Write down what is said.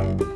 Bye.